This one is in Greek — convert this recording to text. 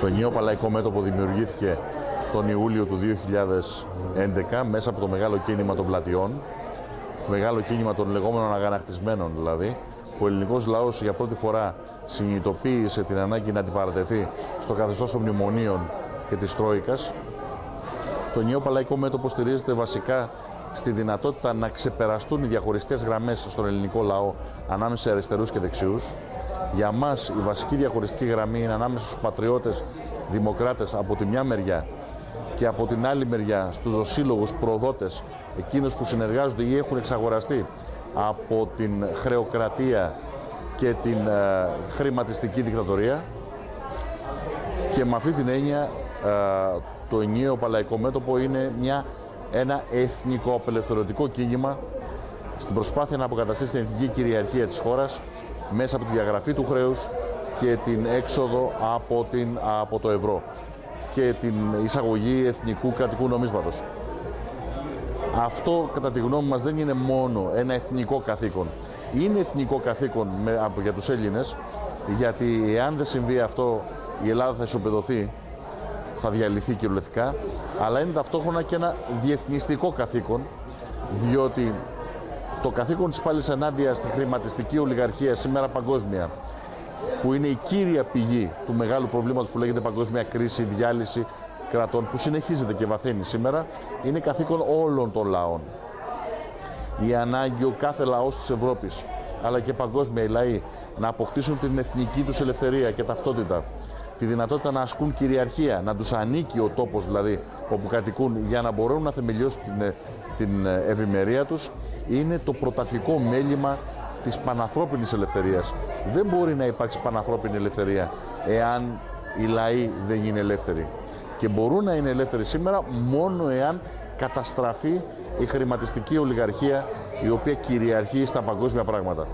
Το νέο παλαϊκό μέτωπο δημιουργήθηκε τον Ιούλιο του 2011 μέσα από το μεγάλο κίνημα των πλατιών, το μεγάλο κίνημα των λεγόμενων αγανακτισμένων δηλαδή, που ο ελληνικός λαός για πρώτη φορά συνειδητοποίησε την ανάγκη να αντιπαρατεθεί στο καθεστώς των μνημονίων και της Τρόικας. Το νέο παλαϊκό μέτωπο στηρίζεται βασικά στη δυνατότητα να ξεπεραστούν οι διαχωριστικές γραμμές στον ελληνικό λαό ανάμεσα σε αριστερούς και δεξιούς. Για μας η βασική διαχωριστική γραμμή είναι ανάμεσα στους πατριώτες δημοκράτες από τη μια μεριά και από την άλλη μεριά στους δοσύλλογους προδότες, εκείνους που συνεργάζονται ή έχουν εξαγοραστεί από την χρεοκρατία και την ε, χρηματιστική δικτατορία. Και με αυτή την έννοια ε, το ενιαίο παλαϊκό μέτωπο είναι μια, ένα εθνικό απελευθερωτικό κίνημα στην προσπάθεια να αποκαταστήσει την εθνική κυριαρχία της χώρας μέσα από τη διαγραφή του χρέους και την έξοδο από, την, από το ευρώ και την εισαγωγή εθνικού κρατικού νομίσματος. Αυτό κατά τη γνώμη μας δεν είναι μόνο ένα εθνικό καθήκον. Είναι εθνικό καθήκον με, για τους Έλληνες γιατί εάν δεν συμβεί αυτό η Ελλάδα θα ισοπεδωθεί, θα διαλυθεί κυριολεκτικά, αλλά είναι ταυτόχρονα και ένα διεθνιστικό καθήκον διότι το καθήκον της πάλης ενάντια στη χρηματιστική ολιγαρχία σήμερα παγκόσμια που είναι η κύρια πηγή του μεγάλου προβλήματος που λέγεται παγκόσμια κρίση, διάλυση κρατών που συνεχίζεται και βαθαίνει σήμερα, είναι καθήκον όλων των λαών. Η ανάγκη ο κάθε λαός της Ευρώπης, αλλά και παγκόσμια οι λαοί, να αποκτήσουν την εθνική τους ελευθερία και ταυτότητα, τη δυνατότητα να ασκούν κυριαρχία, να τους ανήκει ο τόπος δηλαδή όπου κατοικούν για να μπορούν να θεμελιώσουν την, την ευημερία τους, είναι το πρωταρχικό μέλημα της πανανθρώπινης ελευθερίας. Δεν μπορεί να υπάρξει πανανθρώπινη ελευθερία εάν οι λαοί δεν είναι ελεύθεροι. Και μπορούν να είναι ελεύθεροι σήμερα μόνο εάν καταστραφεί η χρηματιστική ολιγαρχία η οποία κυριαρχεί στα παγκόσμια πράγματα.